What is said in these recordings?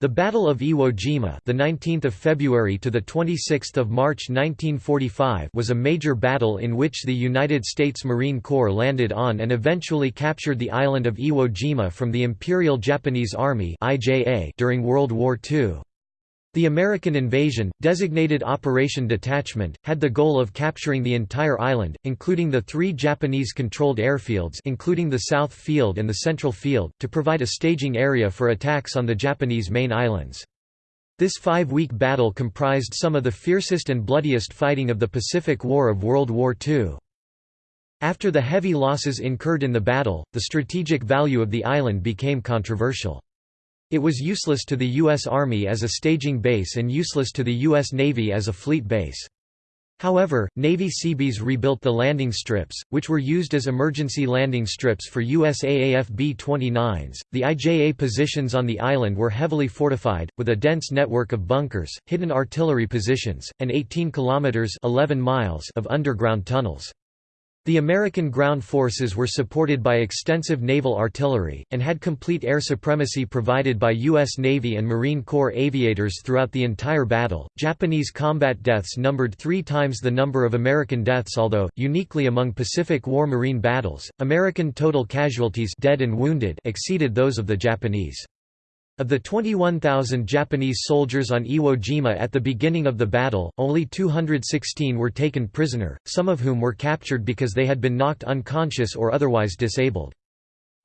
The Battle of Iwo Jima, the 19th of February to the 26th of March 1945, was a major battle in which the United States Marine Corps landed on and eventually captured the island of Iwo Jima from the Imperial Japanese Army (IJA) during World War II. The American invasion, designated Operation Detachment, had the goal of capturing the entire island, including the three Japanese-controlled airfields including the South Field and the Central Field, to provide a staging area for attacks on the Japanese main islands. This five-week battle comprised some of the fiercest and bloodiest fighting of the Pacific War of World War II. After the heavy losses incurred in the battle, the strategic value of the island became controversial. It was useless to the U.S. Army as a staging base and useless to the U.S. Navy as a fleet base. However, Navy Seabees rebuilt the landing strips, which were used as emergency landing strips for USAAF B-29s. The IJA positions on the island were heavily fortified, with a dense network of bunkers, hidden artillery positions, and 18 kilometers (11 miles) of underground tunnels. The American ground forces were supported by extensive naval artillery, and had complete air supremacy provided by U.S. Navy and Marine Corps aviators throughout the entire battle. Japanese combat deaths numbered three times the number of American deaths, although, uniquely among Pacific War Marine battles, American total casualties dead and wounded exceeded those of the Japanese. Of the 21,000 Japanese soldiers on Iwo Jima at the beginning of the battle, only 216 were taken prisoner, some of whom were captured because they had been knocked unconscious or otherwise disabled.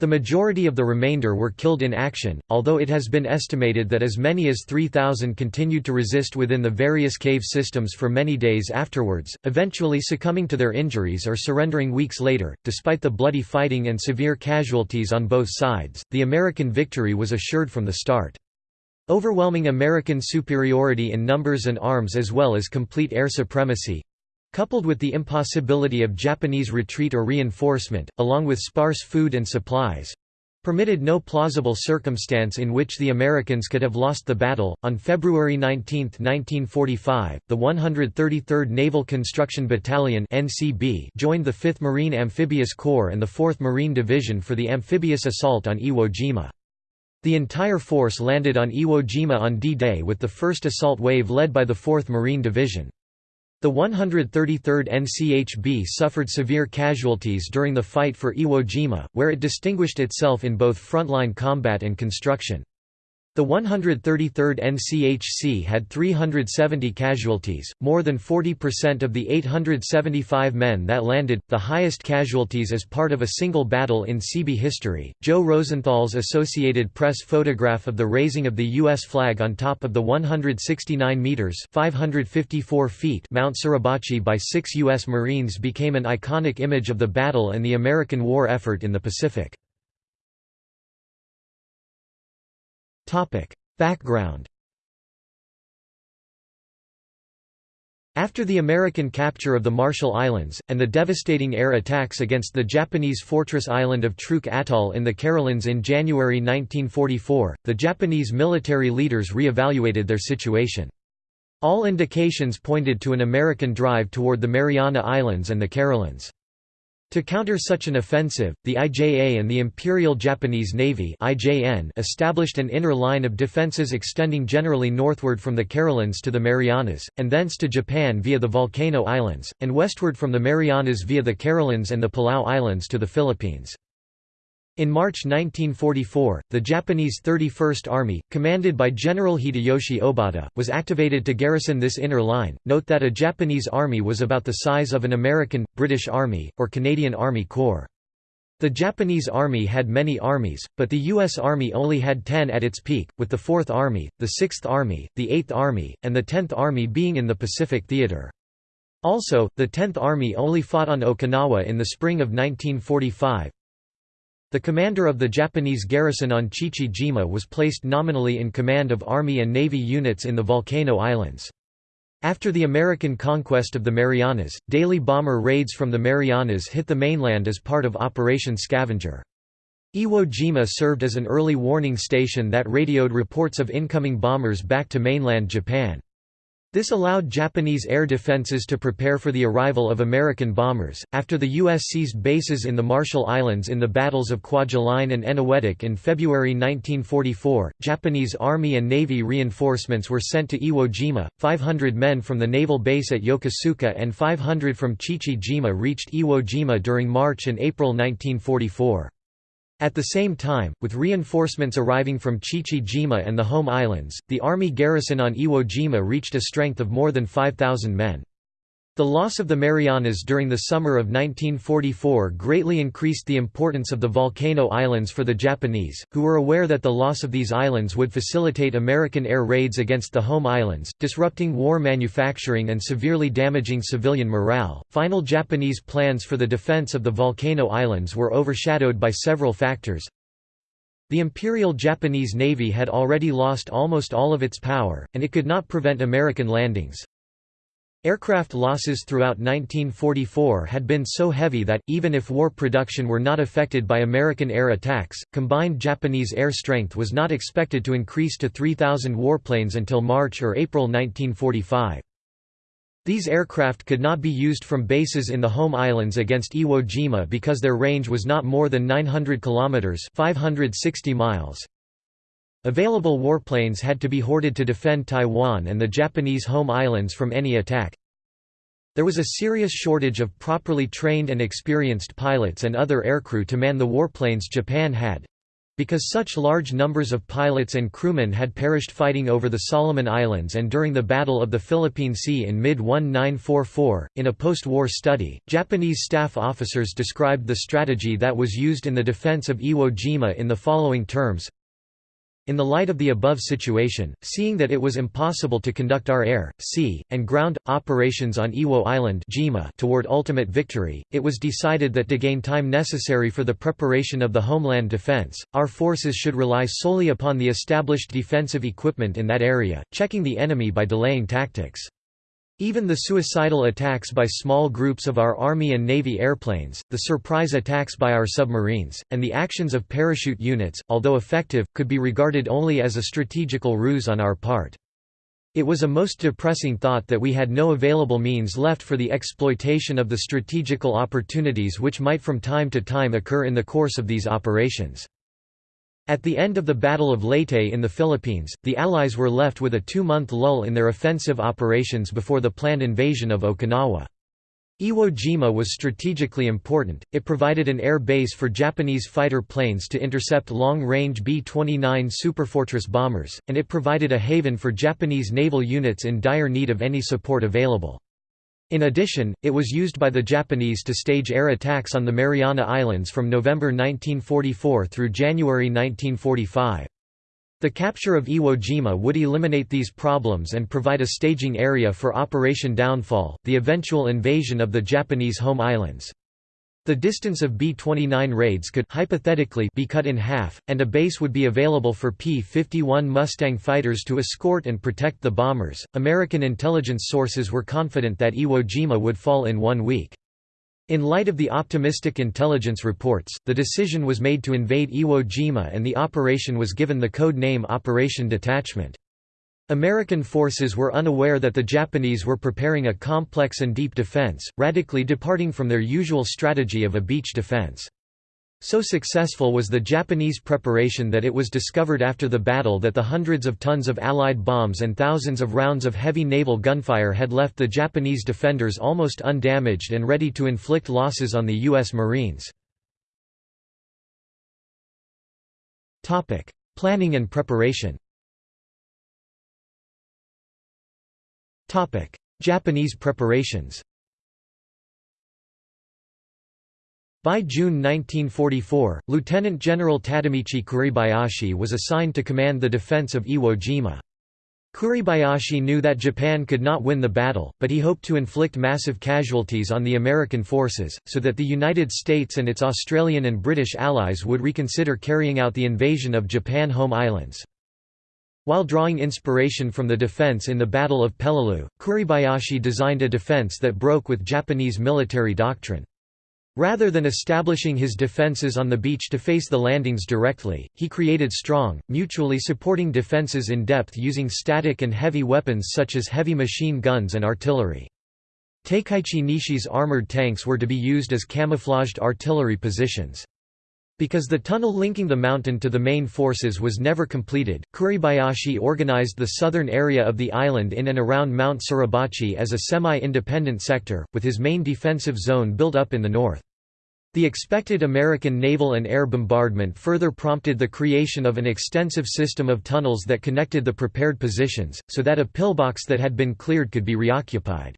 The majority of the remainder were killed in action, although it has been estimated that as many as 3,000 continued to resist within the various cave systems for many days afterwards, eventually succumbing to their injuries or surrendering weeks later. Despite the bloody fighting and severe casualties on both sides, the American victory was assured from the start. Overwhelming American superiority in numbers and arms as well as complete air supremacy, Coupled with the impossibility of Japanese retreat or reinforcement, along with sparse food and supplies, permitted no plausible circumstance in which the Americans could have lost the battle. On February 19, 1945, the 133rd Naval Construction Battalion (NCB) joined the 5th Marine Amphibious Corps and the 4th Marine Division for the amphibious assault on Iwo Jima. The entire force landed on Iwo Jima on D-Day with the first assault wave led by the 4th Marine Division. The 133rd NCHB suffered severe casualties during the fight for Iwo Jima, where it distinguished itself in both frontline combat and construction. The 133rd NCHC had 370 casualties, more than 40% of the 875 men that landed, the highest casualties as part of a single battle in Seabee history. Joe Rosenthal's Associated Press photograph of the raising of the U.S. flag on top of the 169 meters (554 feet) Mount Suribachi by six U.S. Marines became an iconic image of the battle and the American war effort in the Pacific. Background After the American capture of the Marshall Islands, and the devastating air attacks against the Japanese fortress island of Truk Atoll in the Carolines in January 1944, the Japanese military leaders re-evaluated their situation. All indications pointed to an American drive toward the Mariana Islands and the Carolines. To counter such an offensive, the IJA and the Imperial Japanese Navy established an inner line of defenses extending generally northward from the Carolines to the Marianas, and thence to Japan via the Volcano Islands, and westward from the Marianas via the Carolines and the Palau Islands to the Philippines. In March 1944, the Japanese 31st Army, commanded by General Hideyoshi Obata, was activated to garrison this inner line. Note that a Japanese army was about the size of an American, British Army, or Canadian Army Corps. The Japanese Army had many armies, but the U.S. Army only had ten at its peak, with the Fourth Army, the Sixth Army, the Eighth Army, and the Tenth Army being in the Pacific Theater. Also, the Tenth Army only fought on Okinawa in the spring of 1945, the commander of the Japanese garrison on Chichi-jima was placed nominally in command of Army and Navy units in the Volcano Islands. After the American conquest of the Marianas, daily bomber raids from the Marianas hit the mainland as part of Operation Scavenger. Iwo Jima served as an early warning station that radioed reports of incoming bombers back to mainland Japan. This allowed Japanese air defenses to prepare for the arrival of American bombers. After the U.S. seized bases in the Marshall Islands in the battles of Kwajalein and Eniwetok in February 1944, Japanese Army and Navy reinforcements were sent to Iwo Jima. 500 men from the naval base at Yokosuka and 500 from Chichi-jima reached Iwo Jima during March and April 1944. At the same time, with reinforcements arriving from Chichi-jima and the home islands, the army garrison on Iwo Jima reached a strength of more than 5,000 men. The loss of the Marianas during the summer of 1944 greatly increased the importance of the Volcano Islands for the Japanese, who were aware that the loss of these islands would facilitate American air raids against the home islands, disrupting war manufacturing and severely damaging civilian morale. Final Japanese plans for the defense of the Volcano Islands were overshadowed by several factors. The Imperial Japanese Navy had already lost almost all of its power, and it could not prevent American landings. Aircraft losses throughout 1944 had been so heavy that, even if war production were not affected by American air attacks, combined Japanese air strength was not expected to increase to 3,000 warplanes until March or April 1945. These aircraft could not be used from bases in the home islands against Iwo Jima because their range was not more than 900 kilometers (560 miles). Available warplanes had to be hoarded to defend Taiwan and the Japanese home islands from any attack. There was a serious shortage of properly trained and experienced pilots and other aircrew to man the warplanes Japan had. Because such large numbers of pilots and crewmen had perished fighting over the Solomon Islands and during the Battle of the Philippine Sea in mid-1944, in a post-war study, Japanese staff officers described the strategy that was used in the defense of Iwo Jima in the following terms in the light of the above situation, seeing that it was impossible to conduct our air, sea, and ground, operations on Iwo Island toward ultimate victory, it was decided that to gain time necessary for the preparation of the homeland defense, our forces should rely solely upon the established defensive equipment in that area, checking the enemy by delaying tactics. Even the suicidal attacks by small groups of our Army and Navy airplanes, the surprise attacks by our submarines, and the actions of parachute units, although effective, could be regarded only as a strategical ruse on our part. It was a most depressing thought that we had no available means left for the exploitation of the strategical opportunities which might from time to time occur in the course of these operations. At the end of the Battle of Leyte in the Philippines, the Allies were left with a two-month lull in their offensive operations before the planned invasion of Okinawa. Iwo Jima was strategically important, it provided an air base for Japanese fighter planes to intercept long-range B-29 Superfortress bombers, and it provided a haven for Japanese naval units in dire need of any support available. In addition, it was used by the Japanese to stage air attacks on the Mariana Islands from November 1944 through January 1945. The capture of Iwo Jima would eliminate these problems and provide a staging area for Operation Downfall, the eventual invasion of the Japanese home islands. The distance of B-29 raids could hypothetically be cut in half, and a base would be available for P-51 Mustang fighters to escort and protect the bombers. American intelligence sources were confident that Iwo Jima would fall in one week. In light of the optimistic intelligence reports, the decision was made to invade Iwo Jima and the operation was given the code name Operation Detachment. American forces were unaware that the Japanese were preparing a complex and deep defense, radically departing from their usual strategy of a beach defense. So successful was the Japanese preparation that it was discovered after the battle that the hundreds of tons of Allied bombs and thousands of rounds of heavy naval gunfire had left the Japanese defenders almost undamaged and ready to inflict losses on the U.S. Marines. Planning and preparation Japanese preparations By June 1944, Lieutenant General Tadamichi Kuribayashi was assigned to command the defense of Iwo Jima. Kuribayashi knew that Japan could not win the battle, but he hoped to inflict massive casualties on the American forces, so that the United States and its Australian and British allies would reconsider carrying out the invasion of Japan home islands. While drawing inspiration from the defense in the Battle of Peleliu, Kuribayashi designed a defense that broke with Japanese military doctrine. Rather than establishing his defenses on the beach to face the landings directly, he created strong, mutually supporting defenses in depth using static and heavy weapons such as heavy machine guns and artillery. Takeichi Nishi's armored tanks were to be used as camouflaged artillery positions. Because the tunnel linking the mountain to the main forces was never completed, Kuribayashi organized the southern area of the island in and around Mount Suribachi as a semi-independent sector, with his main defensive zone built up in the north. The expected American naval and air bombardment further prompted the creation of an extensive system of tunnels that connected the prepared positions, so that a pillbox that had been cleared could be reoccupied.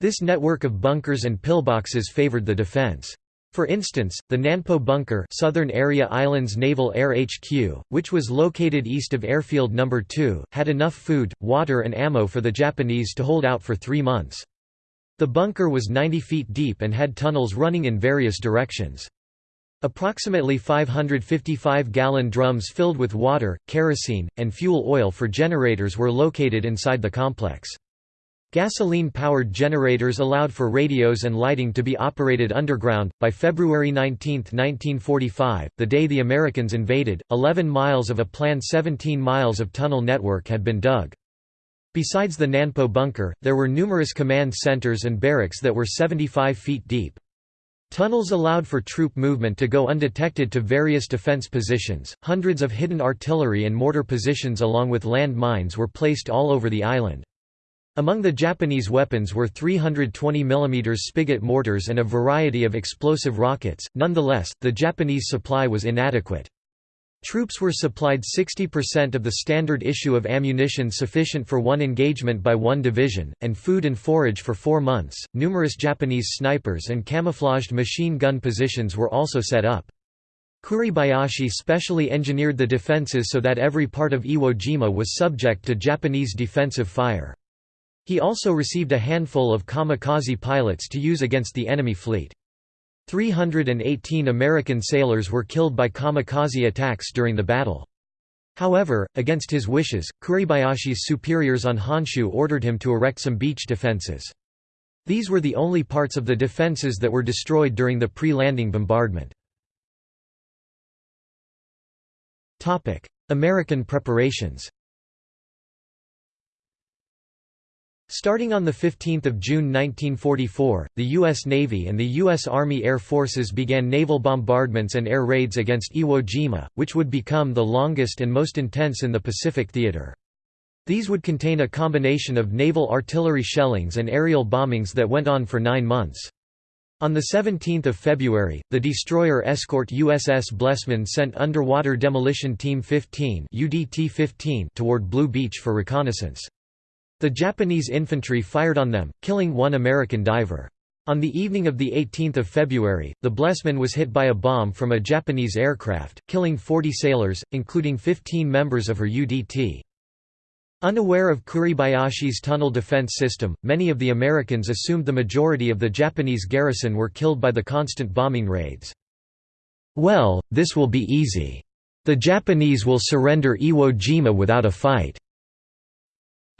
This network of bunkers and pillboxes favored the defense. For instance, the Nanpo Bunker Southern Area Islands Naval Air HQ, which was located east of Airfield No. 2, had enough food, water and ammo for the Japanese to hold out for three months. The bunker was 90 feet deep and had tunnels running in various directions. Approximately 555-gallon drums filled with water, kerosene, and fuel oil for generators were located inside the complex. Gasoline-powered generators allowed for radios and lighting to be operated underground. By February 19, 1945, the day the Americans invaded, 11 miles of a planned 17 miles of tunnel network had been dug. Besides the Nanpo bunker, there were numerous command centers and barracks that were 75 feet deep. Tunnels allowed for troop movement to go undetected to various defense positions. Hundreds of hidden artillery and mortar positions along with land mines were placed all over the island. Among the Japanese weapons were 320 mm spigot mortars and a variety of explosive rockets, nonetheless, the Japanese supply was inadequate. Troops were supplied 60% of the standard issue of ammunition sufficient for one engagement by one division, and food and forage for four months. Numerous Japanese snipers and camouflaged machine gun positions were also set up. Kuribayashi specially engineered the defenses so that every part of Iwo Jima was subject to Japanese defensive fire. He also received a handful of kamikaze pilots to use against the enemy fleet. 318 American sailors were killed by kamikaze attacks during the battle. However, against his wishes, Kuribayashi's superiors on Honshu ordered him to erect some beach defenses. These were the only parts of the defenses that were destroyed during the pre-landing bombardment. American preparations Starting on 15 June 1944, the U.S. Navy and the U.S. Army Air Forces began naval bombardments and air raids against Iwo Jima, which would become the longest and most intense in the Pacific theater. These would contain a combination of naval artillery shellings and aerial bombings that went on for nine months. On 17 February, the destroyer escort USS Blessman sent Underwater Demolition Team 15 toward Blue Beach for reconnaissance. The Japanese infantry fired on them, killing one American diver. On the evening of 18 February, the Blessman was hit by a bomb from a Japanese aircraft, killing 40 sailors, including 15 members of her UDT. Unaware of Kuribayashi's tunnel defense system, many of the Americans assumed the majority of the Japanese garrison were killed by the constant bombing raids. Well, this will be easy. The Japanese will surrender Iwo Jima without a fight.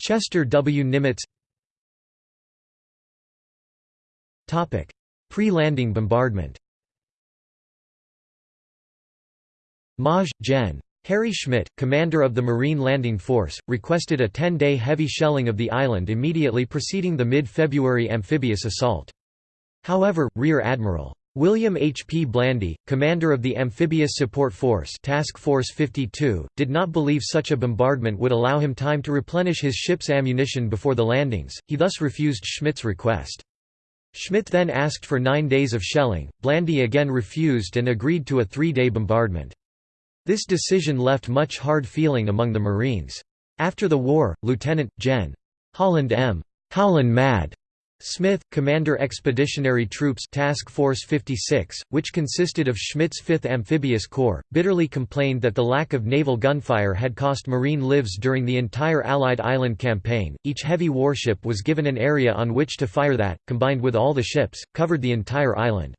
Chester W. Nimitz Pre-landing bombardment Maj. Gen. Harry Schmidt, commander of the Marine Landing Force, requested a 10-day heavy shelling of the island immediately preceding the mid-February amphibious assault. However, Rear Admiral William H. P. Blandy, commander of the Amphibious Support Force Task Force 52, did not believe such a bombardment would allow him time to replenish his ship's ammunition before the landings, he thus refused Schmidt's request. Schmidt then asked for nine days of shelling, Blandy again refused and agreed to a three-day bombardment. This decision left much hard feeling among the Marines. After the war, Lieutenant, Gen. Holland M. Howlin' Mad Smith, Commander Expeditionary Troops Task Force 56, which consisted of Schmidt's 5th Amphibious Corps, bitterly complained that the lack of naval gunfire had cost Marine lives during the entire Allied island campaign. Each heavy warship was given an area on which to fire that, combined with all the ships, covered the entire island.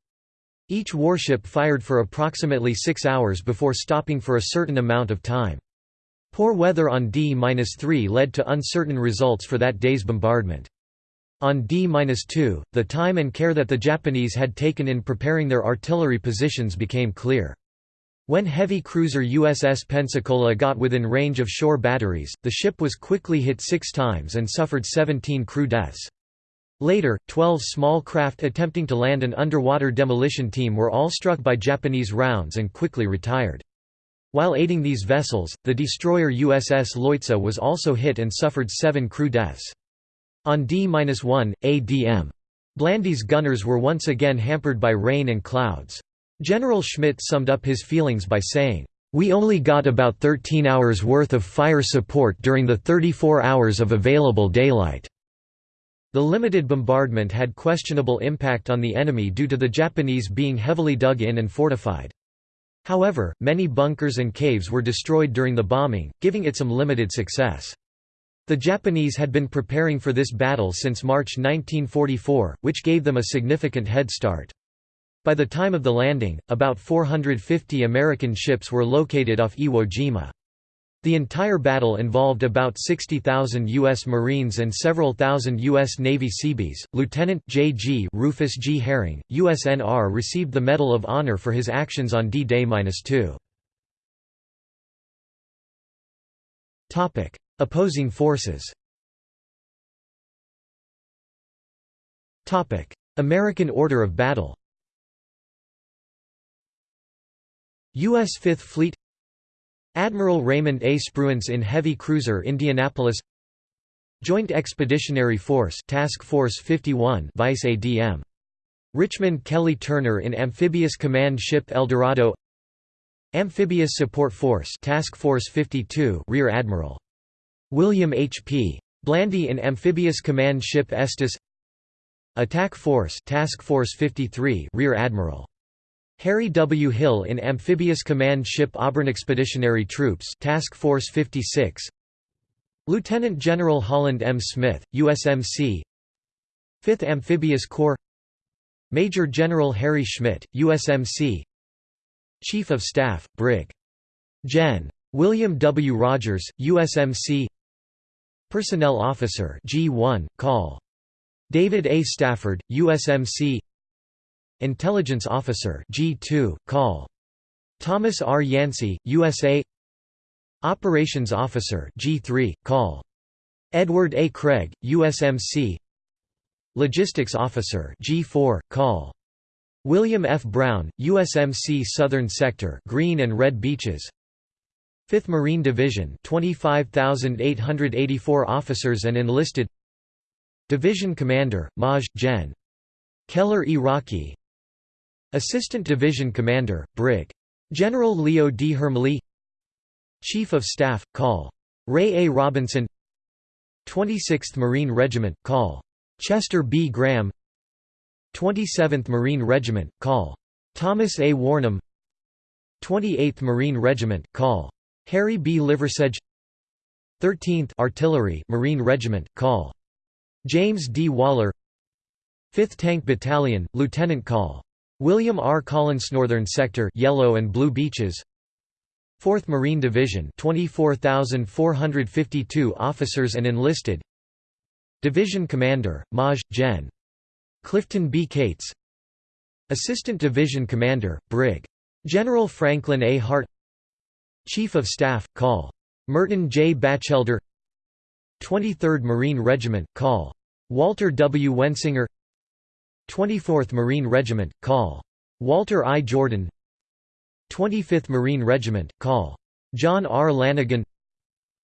Each warship fired for approximately six hours before stopping for a certain amount of time. Poor weather on D-3 led to uncertain results for that day's bombardment. On D-2, the time and care that the Japanese had taken in preparing their artillery positions became clear. When heavy cruiser USS Pensacola got within range of shore batteries, the ship was quickly hit six times and suffered 17 crew deaths. Later, 12 small craft attempting to land an underwater demolition team were all struck by Japanese rounds and quickly retired. While aiding these vessels, the destroyer USS Leutze was also hit and suffered seven crew deaths. On D-1, ADM. Blandy's gunners were once again hampered by rain and clouds. General Schmidt summed up his feelings by saying, "...we only got about 13 hours worth of fire support during the 34 hours of available daylight." The limited bombardment had questionable impact on the enemy due to the Japanese being heavily dug in and fortified. However, many bunkers and caves were destroyed during the bombing, giving it some limited success. The Japanese had been preparing for this battle since March 1944, which gave them a significant head start. By the time of the landing, about 450 American ships were located off Iwo Jima. The entire battle involved about 60,000 U.S. Marines and several thousand U.S. Navy Seabees. Lieutenant J.G. Rufus G. Herring, USNR received the Medal of Honor for his actions on D-Day-2. Opposing forces. American Order of Battle. U.S. Fifth Fleet. Admiral Raymond A. Spruance in heavy cruiser Indianapolis. Joint Expeditionary Force Task Force 51 Vice ADM Richmond Kelly Turner in Amphibious Command Ship Eldorado Amphibious Support Force Task Force 52 Rear Admiral William H. P. Blandy in Amphibious Command Ship Estes Attack Force Task Force 53 Rear Admiral Harry W. Hill in Amphibious Command Ship Auburn Expeditionary Troops Task Force 56 Lieutenant General Holland M. Smith, USMC 5th Amphibious Corps Major General Harry Schmidt, USMC Chief of Staff, Brig. Gen. William W. Rogers, USMC Personnel Officer G1, Call. David A. Stafford, USMC Intelligence Officer G2, Call. Thomas R. Yancey, USA Operations Officer G3, Call. Edward A. Craig, USMC Logistics Officer G4, Call. William F. Brown, USMC Southern Sector Green and Red Beaches 5th Marine Division 25,884 officers and enlisted Division Commander, Maj. Gen. Keller Iraqi Assistant Division Commander, Brig. General Leo D. Hermle Chief of Staff, Col. Ray A. Robinson 26th Marine Regiment, Col. Chester B. Graham 27th Marine Regiment, Col. Thomas A. Wornham 28th Marine Regiment, Col. Harry B. Liversedge 13th Artillery Marine Regiment, Col. James D. Waller 5th Tank Battalion, Lieutenant Col. William R. Collins Northern Sector Yellow and Blue Beaches 4th Marine Division 24,452 officers and enlisted Division Commander, Maj. Gen. Clifton B. Cates Assistant Division Commander, Brig. General Franklin A. Hart Chief of Staff, Col. Merton J. Batchelder 23rd Marine Regiment, Col. Walter W. Wensinger 24th Marine Regiment, Col. Walter I. Jordan 25th Marine Regiment, Col. John R. Lanigan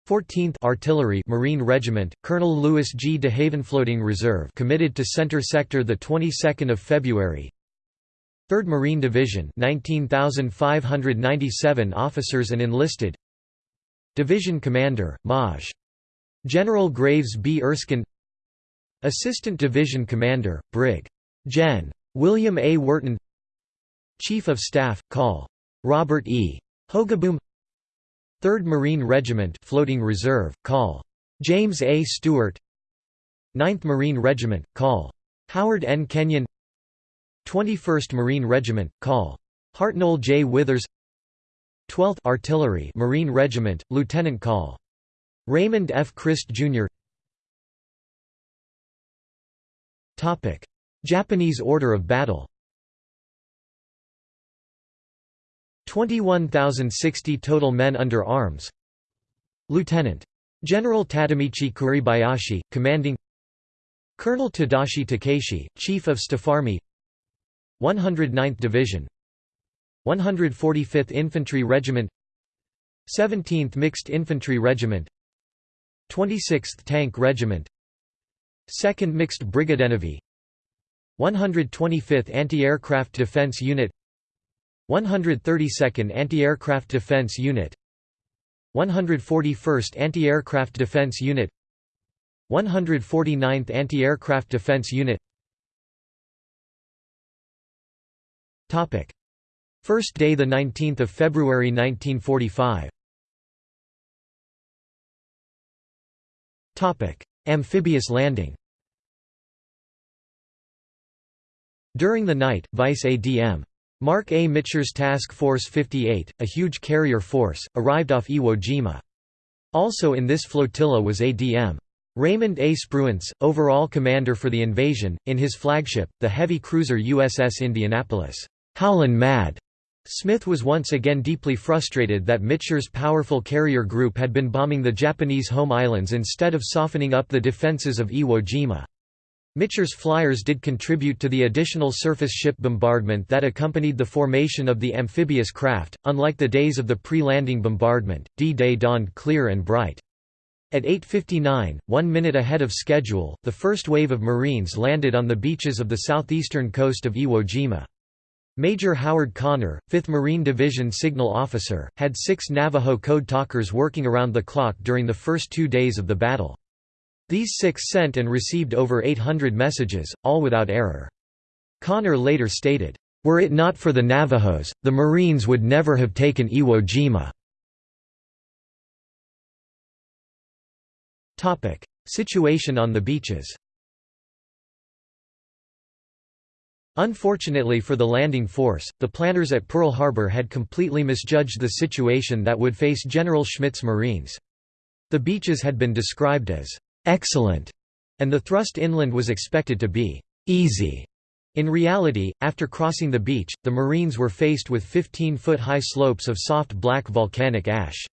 14th Artillery Marine Regiment, Colonel Louis G. DeHaven Floating Reserve committed to Center Sector the 22nd of February 3rd Marine Division 19,597 officers and enlisted Division Commander, Maj. General Graves B. Erskine Assistant Division Commander, Brig. Gen. William A. Worton Chief of Staff, Col. Robert E. Hogaboom 3rd Marine Regiment Floating Reserve, Col. James A. Stewart 9th Marine Regiment, Col. Howard N. Kenyon 21st Marine Regiment, Col. Hartnell J. Withers 12th Artillery Marine Regiment, Lieutenant Col. Raymond F. Crist, Jr. Japanese order of battle 21,060 total men under arms Lieutenant. General Tadamichi Kuribayashi, commanding Colonel Tadashi Takaishi, Chief of Staff Army 109th Division 145th Infantry Regiment 17th Mixed Infantry Regiment 26th Tank Regiment 2nd Mixed Brigade Brigadenavy 125th Anti-Aircraft Defense Unit 132nd Anti-Aircraft Defense Unit 141st Anti-Aircraft Defense Unit 149th Anti-Aircraft Defense Unit First day 19 February 1945 Amphibious landing During the night, Vice ADM. Marc A. Mitscher's Task Force 58, a huge carrier force, arrived off Iwo Jima. Also in this flotilla was ADM. Raymond A. Spruance, overall commander for the invasion, in his flagship, the heavy cruiser USS Indianapolis. Howlin' Mad. Smith was once again deeply frustrated that Mitscher's powerful carrier group had been bombing the Japanese home islands instead of softening up the defenses of Iwo Jima. Mitscher's flyers did contribute to the additional surface ship bombardment that accompanied the formation of the amphibious craft. Unlike the days of the pre-landing bombardment, D-Day dawned clear and bright. At 8.59, one minute ahead of schedule, the first wave of Marines landed on the beaches of the southeastern coast of Iwo Jima. Major Howard Connor, 5th Marine Division signal officer, had six Navajo code talkers working around the clock during the first two days of the battle. These six sent and received over 800 messages, all without error. Connor later stated, "...were it not for the Navajos, the Marines would never have taken Iwo Jima." Situation on the beaches Unfortunately for the landing force, the planners at Pearl Harbor had completely misjudged the situation that would face General Schmidt's Marines. The beaches had been described as excellent, and the thrust inland was expected to be easy. In reality, after crossing the beach, the Marines were faced with 15-foot-high slopes of soft black volcanic ash.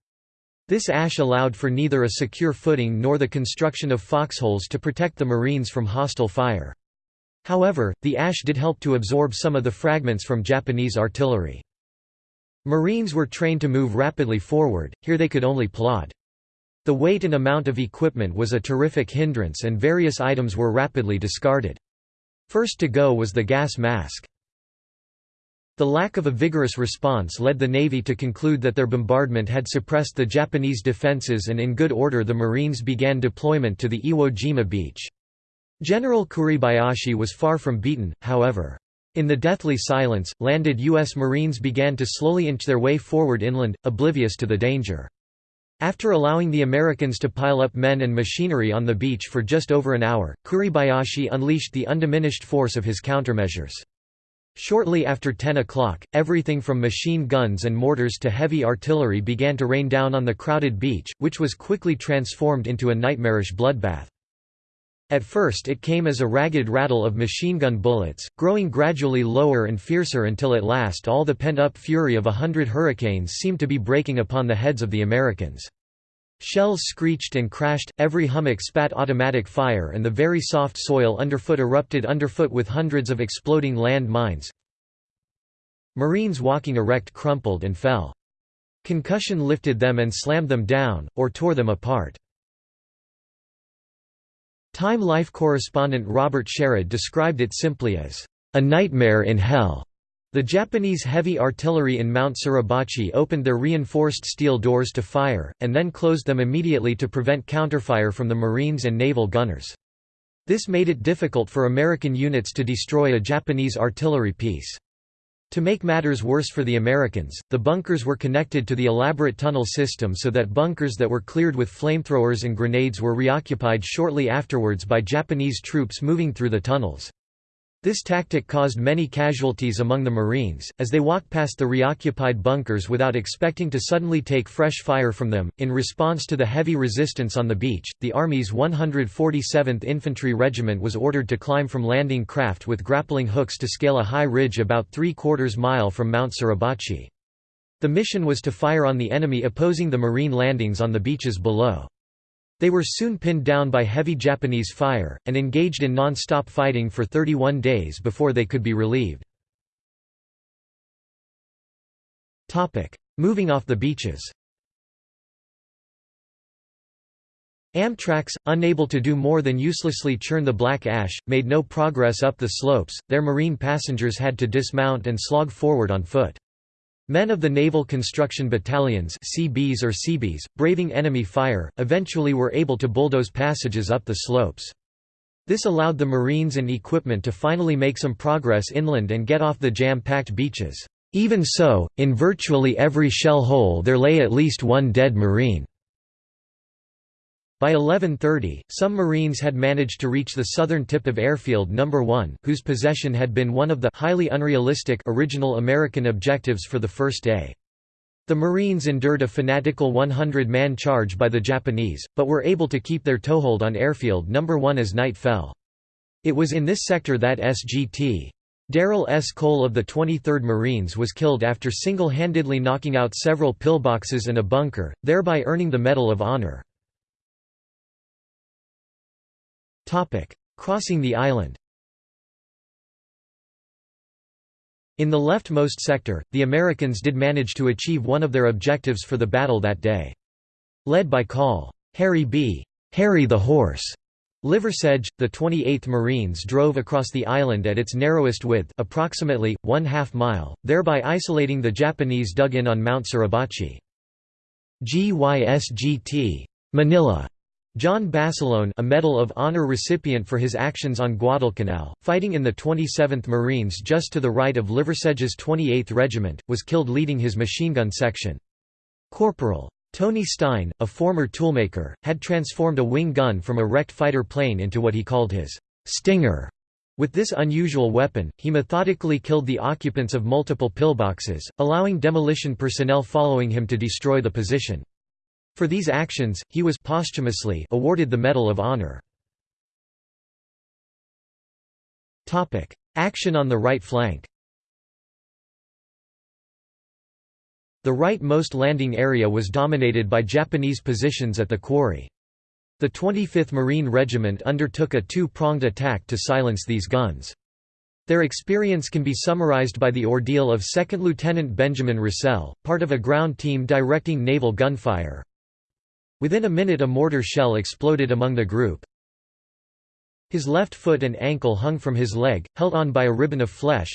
This ash allowed for neither a secure footing nor the construction of foxholes to protect the Marines from hostile fire. However, the ash did help to absorb some of the fragments from Japanese artillery. Marines were trained to move rapidly forward, here they could only plod. The weight and amount of equipment was a terrific hindrance and various items were rapidly discarded. First to go was the gas mask. The lack of a vigorous response led the Navy to conclude that their bombardment had suppressed the Japanese defenses and in good order the Marines began deployment to the Iwo Jima beach. General Kuribayashi was far from beaten, however. In the deathly silence, landed U.S. Marines began to slowly inch their way forward inland, oblivious to the danger. After allowing the Americans to pile up men and machinery on the beach for just over an hour, Kuribayashi unleashed the undiminished force of his countermeasures. Shortly after 10 o'clock, everything from machine guns and mortars to heavy artillery began to rain down on the crowded beach, which was quickly transformed into a nightmarish bloodbath. At first it came as a ragged rattle of machine gun bullets, growing gradually lower and fiercer until at last all the pent-up fury of a hundred hurricanes seemed to be breaking upon the heads of the Americans. Shells screeched and crashed, every hummock spat automatic fire and the very soft soil underfoot erupted underfoot with hundreds of exploding land mines. Marines walking erect crumpled and fell. Concussion lifted them and slammed them down, or tore them apart. Time Life correspondent Robert Sherrod described it simply as, "...a nightmare in hell." The Japanese heavy artillery in Mount Suribachi opened their reinforced steel doors to fire, and then closed them immediately to prevent counterfire from the Marines and naval gunners. This made it difficult for American units to destroy a Japanese artillery piece. To make matters worse for the Americans, the bunkers were connected to the elaborate tunnel system so that bunkers that were cleared with flamethrowers and grenades were reoccupied shortly afterwards by Japanese troops moving through the tunnels. This tactic caused many casualties among the Marines, as they walked past the reoccupied bunkers without expecting to suddenly take fresh fire from them. In response to the heavy resistance on the beach, the Army's 147th Infantry Regiment was ordered to climb from landing craft with grappling hooks to scale a high ridge about three quarters mile from Mount Suribachi. The mission was to fire on the enemy opposing the Marine landings on the beaches below. They were soon pinned down by heavy Japanese fire, and engaged in non-stop fighting for 31 days before they could be relieved. Moving off the beaches Amtraks, unable to do more than uselessly churn the black ash, made no progress up the slopes, their marine passengers had to dismount and slog forward on foot. Men of the Naval Construction Battalions CBs or Seabees, braving enemy fire, eventually were able to bulldoze passages up the slopes. This allowed the Marines and equipment to finally make some progress inland and get off the jam-packed beaches. Even so, in virtually every shell hole there lay at least one dead Marine. By 1130, some Marines had managed to reach the southern tip of Airfield No. 1, whose possession had been one of the highly unrealistic original American objectives for the first day. The Marines endured a fanatical 100-man charge by the Japanese, but were able to keep their toehold on Airfield No. 1 as night fell. It was in this sector that SGT. Darrell S. Cole of the 23rd Marines was killed after single-handedly knocking out several pillboxes and a bunker, thereby earning the Medal of Honor. Crossing the island In the leftmost sector, the Americans did manage to achieve one of their objectives for the battle that day. Led by Col. Harry B. Harry the Horse. Liversedge, the 28th Marines drove across the island at its narrowest width approximately, one half mile, thereby isolating the Japanese dug in on Mount Suribachi. GYSGT. Manila John Basilone a Medal of Honor recipient for his actions on Guadalcanal, fighting in the 27th Marines just to the right of Liversedge's 28th Regiment, was killed leading his machine gun section. Corporal. Tony Stein, a former toolmaker, had transformed a wing gun from a wrecked fighter plane into what he called his «stinger». With this unusual weapon, he methodically killed the occupants of multiple pillboxes, allowing demolition personnel following him to destroy the position. For these actions, he was posthumously awarded the Medal of Honor. Action on the right flank The right-most landing area was dominated by Japanese positions at the quarry. The 25th Marine Regiment undertook a two-pronged attack to silence these guns. Their experience can be summarized by the ordeal of 2nd Lieutenant Benjamin Russell, part of a ground team directing naval gunfire. Within a minute a mortar shell exploded among the group. His left foot and ankle hung from his leg, held on by a ribbon of flesh.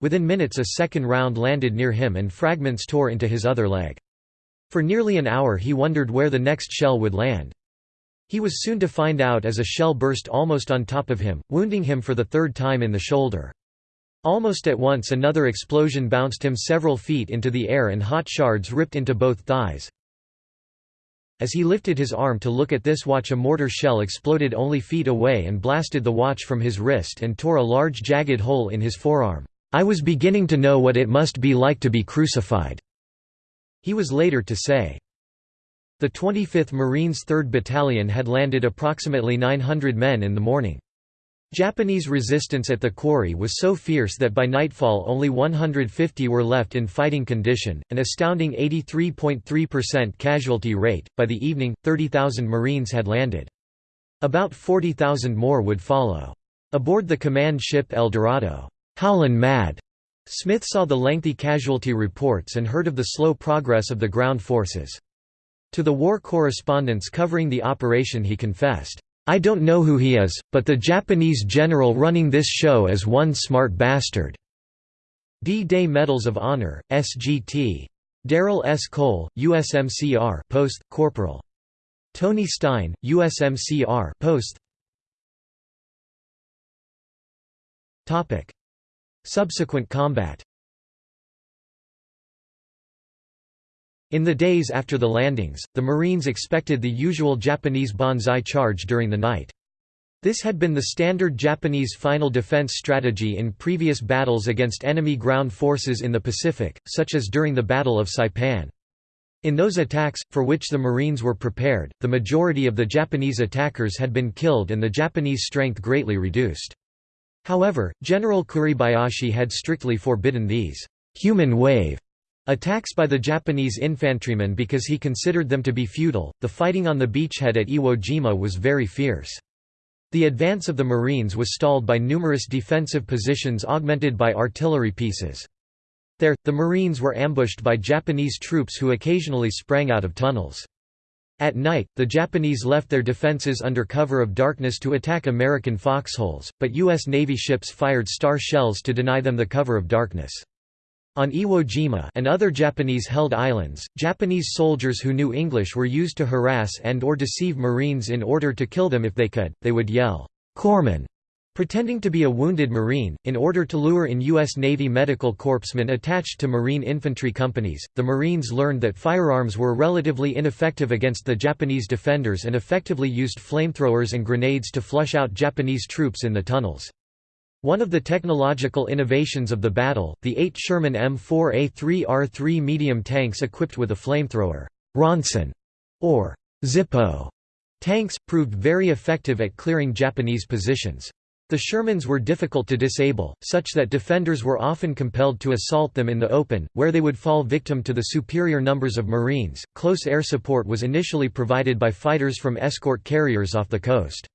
Within minutes a second round landed near him and fragments tore into his other leg. For nearly an hour he wondered where the next shell would land. He was soon to find out as a shell burst almost on top of him, wounding him for the third time in the shoulder. Almost at once another explosion bounced him several feet into the air and hot shards ripped into both thighs. As he lifted his arm to look at this watch a mortar shell exploded only feet away and blasted the watch from his wrist and tore a large jagged hole in his forearm. I was beginning to know what it must be like to be crucified." He was later to say. The 25th Marines 3rd Battalion had landed approximately 900 men in the morning. Japanese resistance at the quarry was so fierce that by nightfall only 150 were left in fighting condition, an astounding 83.3% casualty rate. By the evening, 30,000 Marines had landed. About 40,000 more would follow. Aboard the command ship El Dorado, Howlin' Mad, Smith saw the lengthy casualty reports and heard of the slow progress of the ground forces. To the war correspondents covering the operation he confessed, I don't know who he is, but the Japanese general running this show is one smart bastard." D-Day Medals of Honor, SGT. Darrell S. Cole, USMCR Post, Corporal. Tony Stein, USMCR Post. Subsequent combat In the days after the landings, the Marines expected the usual Japanese banzai charge during the night. This had been the standard Japanese final defense strategy in previous battles against enemy ground forces in the Pacific, such as during the Battle of Saipan. In those attacks, for which the Marines were prepared, the majority of the Japanese attackers had been killed and the Japanese strength greatly reduced. However, General Kuribayashi had strictly forbidden these human wave attacks by the Japanese infantrymen because he considered them to be futile. The fighting on the beachhead at Iwo Jima was very fierce. The advance of the Marines was stalled by numerous defensive positions augmented by artillery pieces. There, the Marines were ambushed by Japanese troops who occasionally sprang out of tunnels. At night, the Japanese left their defenses under cover of darkness to attack American foxholes, but U.S. Navy ships fired star shells to deny them the cover of darkness. On Iwo Jima and other Japanese-held islands, Japanese soldiers who knew English were used to harass and or deceive Marines in order to kill them if they could, they would yell, "'Corpsman!' pretending to be a wounded Marine, in order to lure in U.S. Navy medical corpsmen attached to Marine infantry companies. The Marines learned that firearms were relatively ineffective against the Japanese defenders and effectively used flamethrowers and grenades to flush out Japanese troops in the tunnels. One of the technological innovations of the battle, the 8 Sherman M4A3R3 medium tanks equipped with a flamethrower Ronson, or Zippo tanks, proved very effective at clearing Japanese positions. The Shermans were difficult to disable, such that defenders were often compelled to assault them in the open, where they would fall victim to the superior numbers of Marines. Close air support was initially provided by fighters from escort carriers off the coast.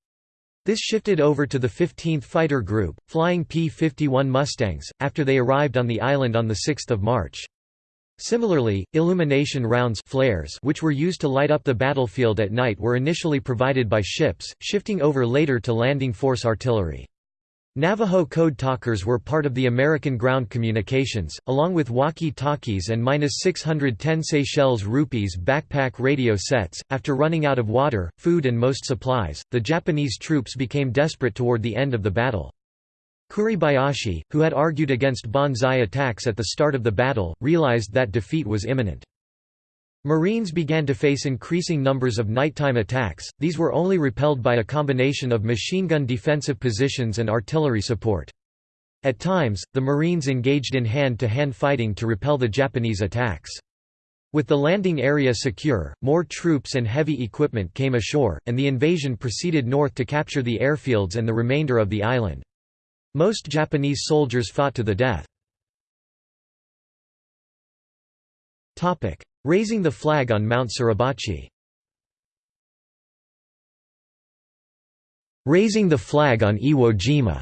This shifted over to the 15th Fighter Group, flying P-51 Mustangs, after they arrived on the island on 6 March. Similarly, illumination rounds flares which were used to light up the battlefield at night were initially provided by ships, shifting over later to landing force artillery. Navajo code talkers were part of the American ground communications, along with walkie-talkies and 610 Seychelles rupees backpack radio sets. After running out of water, food and most supplies, the Japanese troops became desperate toward the end of the battle. Kuribayashi, who had argued against banzai attacks at the start of the battle, realized that defeat was imminent. Marines began to face increasing numbers of nighttime attacks, these were only repelled by a combination of machine gun defensive positions and artillery support. At times, the Marines engaged in hand-to-hand -hand fighting to repel the Japanese attacks. With the landing area secure, more troops and heavy equipment came ashore, and the invasion proceeded north to capture the airfields and the remainder of the island. Most Japanese soldiers fought to the death. Raising the flag on Mount Suribachi Raising the flag on Iwo Jima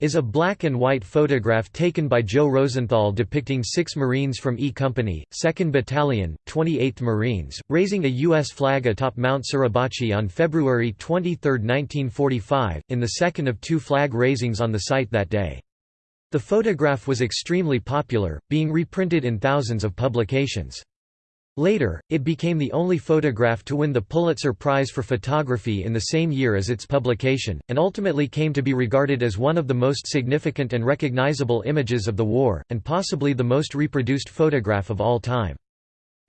is a black and white photograph taken by Joe Rosenthal depicting six Marines from E Company, 2nd Battalion, 28th Marines, raising a U.S. flag atop Mount Suribachi on February 23, 1945, in the second of two flag raisings on the site that day. The photograph was extremely popular, being reprinted in thousands of publications. Later, it became the only photograph to win the Pulitzer Prize for Photography in the same year as its publication, and ultimately came to be regarded as one of the most significant and recognizable images of the war, and possibly the most reproduced photograph of all time.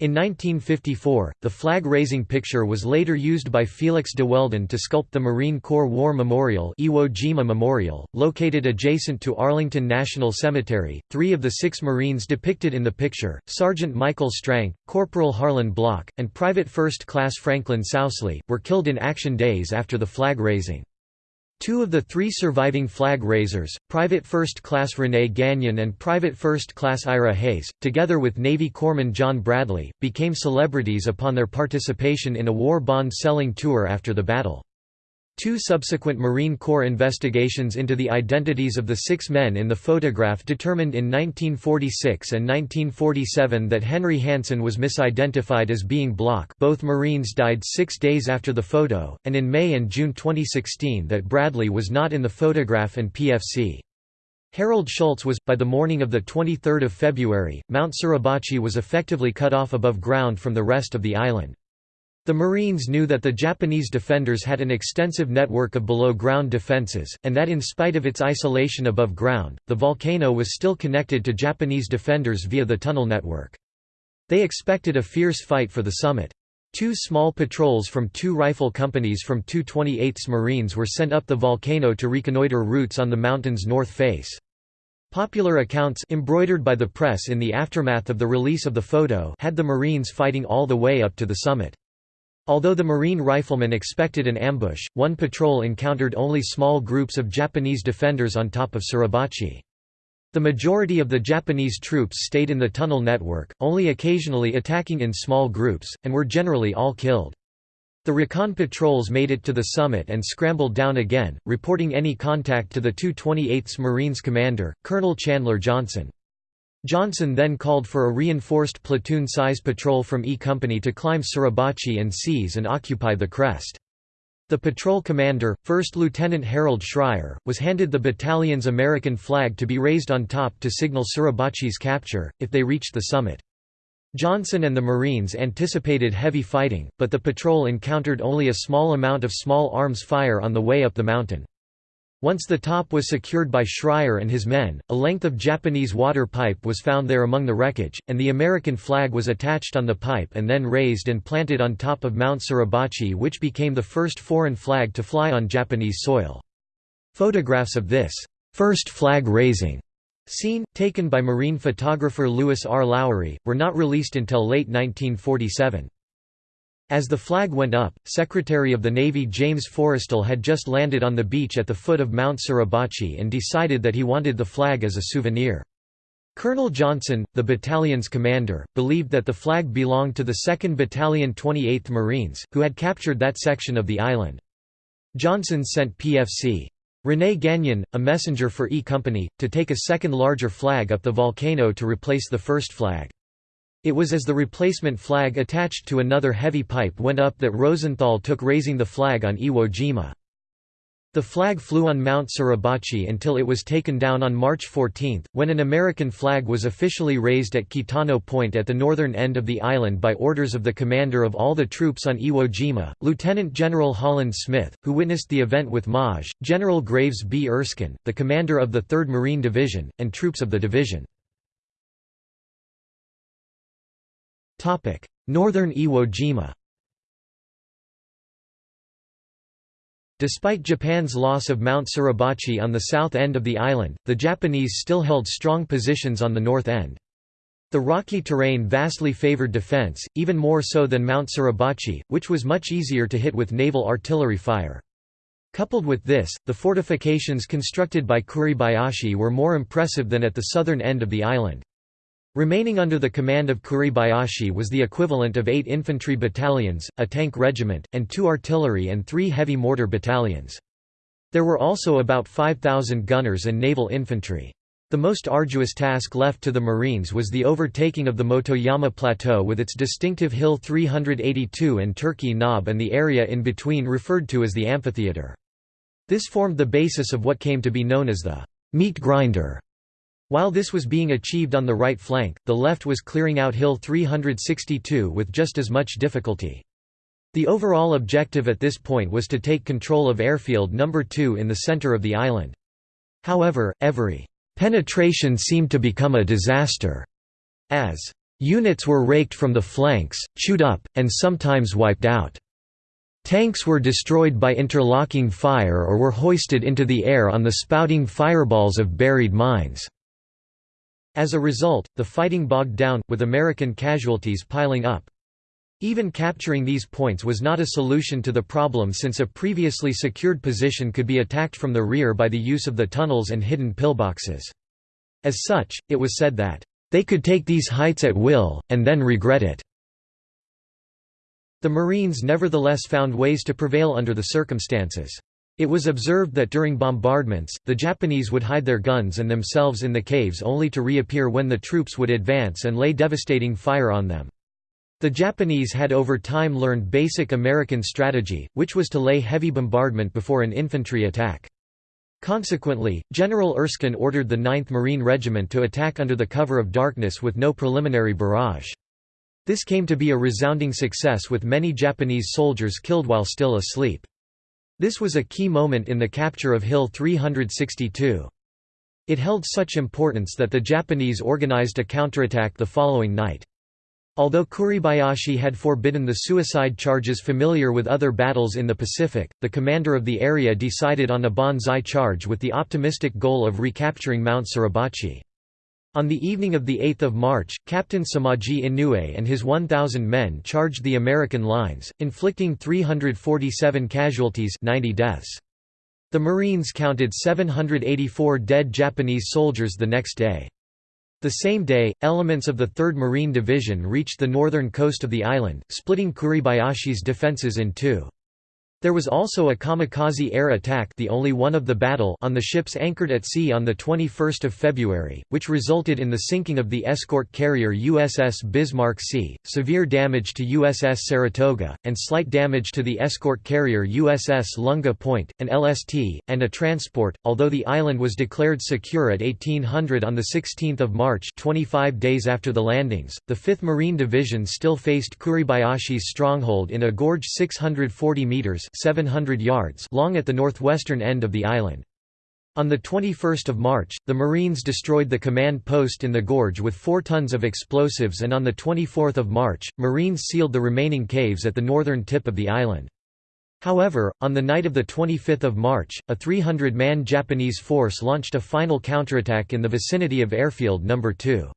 In 1954, the flag-raising picture was later used by Felix de Weldon to sculpt the Marine Corps War Memorial, Iwo Jima Memorial, located adjacent to Arlington National Cemetery. Three of the six Marines depicted in the picture, Sergeant Michael Strank, Corporal Harlon Block, and Private First Class Franklin Sousley, were killed in action days after the flag raising. Two of the three surviving flag raisers, Private First Class Rene Gagnon and Private First Class Ira Hayes, together with Navy Corpsman John Bradley, became celebrities upon their participation in a war bond selling tour after the battle. Two subsequent Marine Corps investigations into the identities of the six men in the photograph determined in 1946 and 1947 that Henry Hansen was misidentified as being Block both Marines died six days after the photo, and in May and June 2016 that Bradley was not in the photograph and PFC. Harold Schultz was, by the morning of 23 February, Mount Suribachi was effectively cut off above ground from the rest of the island. The Marines knew that the Japanese defenders had an extensive network of below-ground defenses, and that in spite of its isolation above ground, the volcano was still connected to Japanese defenders via the tunnel network. They expected a fierce fight for the summit. Two small patrols from two rifle companies from 228th Marines were sent up the volcano to reconnoiter routes on the mountain's north face. Popular accounts embroidered by the press in the aftermath of the release of the photo had the Marines fighting all the way up to the summit. Although the Marine riflemen expected an ambush, one patrol encountered only small groups of Japanese defenders on top of Suribachi. The majority of the Japanese troops stayed in the tunnel network, only occasionally attacking in small groups, and were generally all killed. The recon patrols made it to the summit and scrambled down again, reporting any contact to the 228th Marines commander, Colonel Chandler Johnson. Johnson then called for a reinforced platoon-size patrol from E Company to climb Suribachi and seize and occupy the crest. The patrol commander, 1st Lieutenant Harold Schreier, was handed the battalion's American flag to be raised on top to signal Suribachi's capture, if they reached the summit. Johnson and the Marines anticipated heavy fighting, but the patrol encountered only a small amount of small arms fire on the way up the mountain. Once the top was secured by Schreier and his men, a length of Japanese water pipe was found there among the wreckage, and the American flag was attached on the pipe and then raised and planted on top of Mount Suribachi which became the first foreign flag to fly on Japanese soil. Photographs of this first flag raising scene, taken by marine photographer Louis R. Lowery, were not released until late 1947. As the flag went up, Secretary of the Navy James Forrestal had just landed on the beach at the foot of Mount Suribachi and decided that he wanted the flag as a souvenir. Colonel Johnson, the battalion's commander, believed that the flag belonged to the 2nd Battalion 28th Marines, who had captured that section of the island. Johnson sent PFC. René Gagnon, a messenger for E Company, to take a second larger flag up the volcano to replace the first flag. It was as the replacement flag attached to another heavy pipe went up that Rosenthal took raising the flag on Iwo Jima. The flag flew on Mount Suribachi until it was taken down on March 14, when an American flag was officially raised at Kitano Point at the northern end of the island by orders of the commander of all the troops on Iwo Jima, Lieutenant General Holland Smith, who witnessed the event with Maj. General Graves B. Erskine, the commander of the 3rd Marine Division, and troops of the division. Northern Iwo Jima Despite Japan's loss of Mount Suribachi on the south end of the island, the Japanese still held strong positions on the north end. The rocky terrain vastly favored defense, even more so than Mount Suribachi, which was much easier to hit with naval artillery fire. Coupled with this, the fortifications constructed by Kuribayashi were more impressive than at the southern end of the island. Remaining under the command of Kuribayashi was the equivalent of eight infantry battalions, a tank regiment, and two artillery and three heavy mortar battalions. There were also about 5,000 gunners and naval infantry. The most arduous task left to the Marines was the overtaking of the Motoyama Plateau with its distinctive Hill 382 and Turkey Knob and the area in between referred to as the amphitheater. This formed the basis of what came to be known as the meat grinder while this was being achieved on the right flank, the left was clearing out Hill 362 with just as much difficulty. The overall objective at this point was to take control of Airfield No. 2 in the center of the island. However, every penetration seemed to become a disaster, as units were raked from the flanks, chewed up, and sometimes wiped out. Tanks were destroyed by interlocking fire or were hoisted into the air on the spouting fireballs of buried mines. As a result, the fighting bogged down, with American casualties piling up. Even capturing these points was not a solution to the problem since a previously secured position could be attacked from the rear by the use of the tunnels and hidden pillboxes. As such, it was said that, "...they could take these heights at will, and then regret it." The Marines nevertheless found ways to prevail under the circumstances. It was observed that during bombardments, the Japanese would hide their guns and themselves in the caves only to reappear when the troops would advance and lay devastating fire on them. The Japanese had over time learned basic American strategy, which was to lay heavy bombardment before an infantry attack. Consequently, General Erskine ordered the 9th Marine Regiment to attack under the cover of darkness with no preliminary barrage. This came to be a resounding success with many Japanese soldiers killed while still asleep. This was a key moment in the capture of Hill 362. It held such importance that the Japanese organized a counterattack the following night. Although Kuribayashi had forbidden the suicide charges familiar with other battles in the Pacific, the commander of the area decided on a banzai charge with the optimistic goal of recapturing Mount Suribachi. On the evening of 8 March, Captain Samaji Inoue and his 1,000 men charged the American lines, inflicting 347 casualties 90 deaths. The Marines counted 784 dead Japanese soldiers the next day. The same day, elements of the 3rd Marine Division reached the northern coast of the island, splitting Kuribayashi's defences in two. There was also a kamikaze air attack the only one of the battle on the ships anchored at sea on 21 February, which resulted in the sinking of the escort carrier USS Bismarck Sea, severe damage to USS Saratoga, and slight damage to the escort carrier USS Lunga Point, an LST, and a transport. Although the island was declared secure at 1800 on 16 March 25 days after the landings, the 5th Marine Division still faced Kuribayashi's stronghold in a gorge 640 metres 700 yards long at the northwestern end of the island. On 21 March, the Marines destroyed the command post in the gorge with 4 tons of explosives and on 24 March, Marines sealed the remaining caves at the northern tip of the island. However, on the night of 25 March, a 300-man Japanese force launched a final counterattack in the vicinity of Airfield No. 2.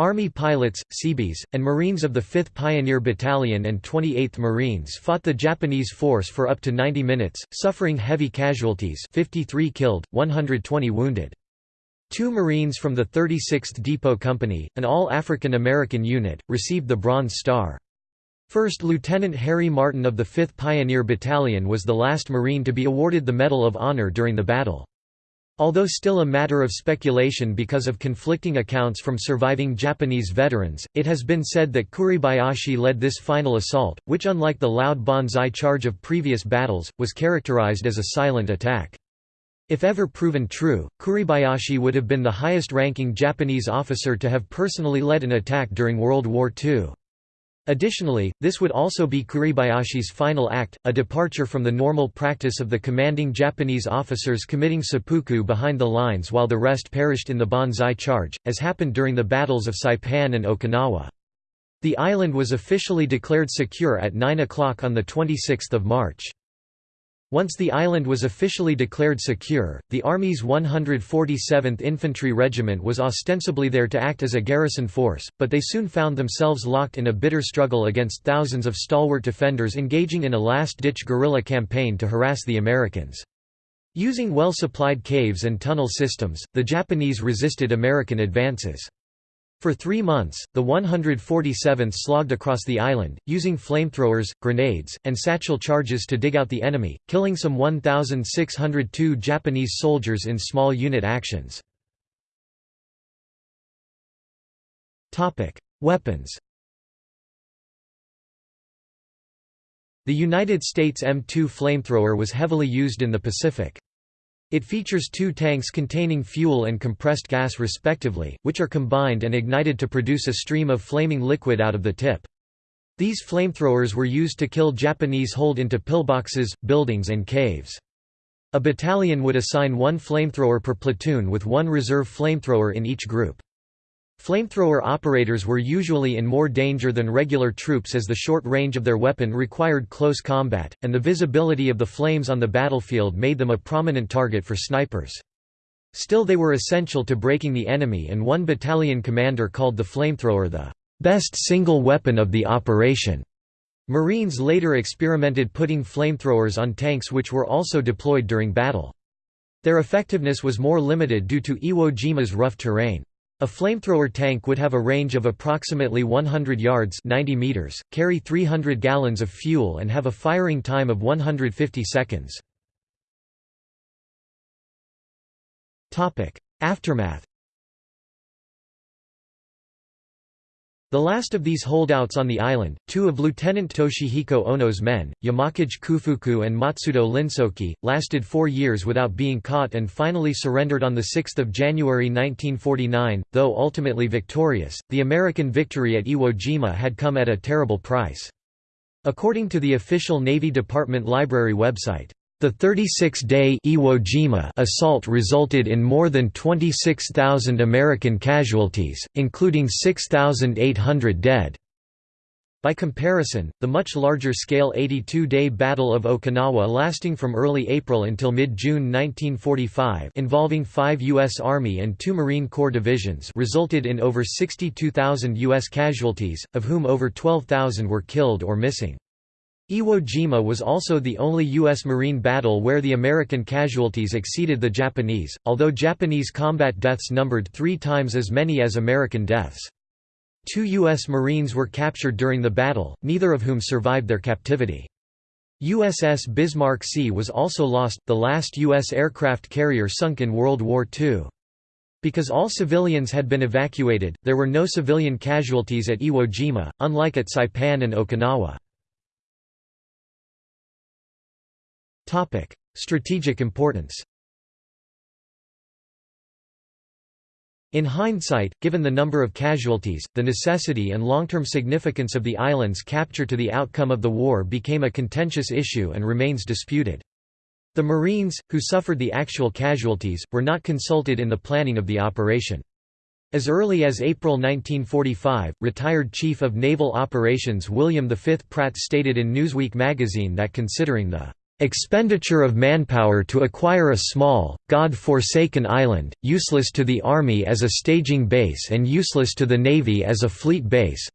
Army pilots, Seabees, and Marines of the 5th Pioneer Battalion and 28th Marines fought the Japanese force for up to 90 minutes, suffering heavy casualties 53 killed, 120 wounded. Two Marines from the 36th Depot Company, an all-African American unit, received the Bronze Star. First Lieutenant Harry Martin of the 5th Pioneer Battalion was the last Marine to be awarded the Medal of Honor during the battle. Although still a matter of speculation because of conflicting accounts from surviving Japanese veterans, it has been said that Kuribayashi led this final assault, which unlike the loud banzai charge of previous battles, was characterized as a silent attack. If ever proven true, Kuribayashi would have been the highest-ranking Japanese officer to have personally led an attack during World War II. Additionally, this would also be Kuribayashi's final act, a departure from the normal practice of the commanding Japanese officers committing seppuku behind the lines while the rest perished in the Banzai Charge, as happened during the battles of Saipan and Okinawa. The island was officially declared secure at 9 o'clock on 26 March. Once the island was officially declared secure, the Army's 147th Infantry Regiment was ostensibly there to act as a garrison force, but they soon found themselves locked in a bitter struggle against thousands of stalwart defenders engaging in a last-ditch guerrilla campaign to harass the Americans. Using well-supplied caves and tunnel systems, the Japanese resisted American advances. For three months, the 147th slogged across the island, using flamethrowers, grenades, and satchel charges to dig out the enemy, killing some 1,602 Japanese soldiers in small unit actions. Weapons The United States M2 flamethrower was heavily used in the Pacific. It features two tanks containing fuel and compressed gas respectively, which are combined and ignited to produce a stream of flaming liquid out of the tip. These flamethrowers were used to kill Japanese holed into pillboxes, buildings and caves. A battalion would assign one flamethrower per platoon with one reserve flamethrower in each group. Flamethrower operators were usually in more danger than regular troops as the short range of their weapon required close combat, and the visibility of the flames on the battlefield made them a prominent target for snipers. Still they were essential to breaking the enemy and one battalion commander called the flamethrower the best single weapon of the operation. Marines later experimented putting flamethrowers on tanks which were also deployed during battle. Their effectiveness was more limited due to Iwo Jima's rough terrain. A flamethrower tank would have a range of approximately 100 yards 90 meters, carry 300 gallons of fuel and have a firing time of 150 seconds. Aftermath The last of these holdouts on the island, two of Lieutenant Toshihiko Ono's men, Yamakage Kufuku and Matsudo Linsoki, lasted four years without being caught and finally surrendered on 6 January 1949. Though ultimately victorious, the American victory at Iwo Jima had come at a terrible price. According to the official Navy Department Library website, the 36-day Iwo Jima assault resulted in more than 26,000 American casualties, including 6,800 dead. By comparison, the much larger-scale 82-day Battle of Okinawa lasting from early April until mid-June 1945 involving five U.S. Army and two Marine Corps divisions resulted in over 62,000 U.S. casualties, of whom over 12,000 were killed or missing. Iwo Jima was also the only U.S. Marine battle where the American casualties exceeded the Japanese, although Japanese combat deaths numbered three times as many as American deaths. Two U.S. Marines were captured during the battle, neither of whom survived their captivity. USS Bismarck Sea was also lost, the last U.S. aircraft carrier sunk in World War II. Because all civilians had been evacuated, there were no civilian casualties at Iwo Jima, unlike at Saipan and Okinawa. Strategic importance In hindsight, given the number of casualties, the necessity and long-term significance of the island's capture to the outcome of the war became a contentious issue and remains disputed. The Marines, who suffered the actual casualties, were not consulted in the planning of the operation. As early as April 1945, retired Chief of Naval Operations William V. Pratt stated in Newsweek magazine that considering the Expenditure of manpower to acquire a small, God-forsaken island, useless to the Army as a staging base and useless to the Navy as a fleet base.